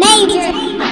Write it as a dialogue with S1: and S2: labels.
S1: Major.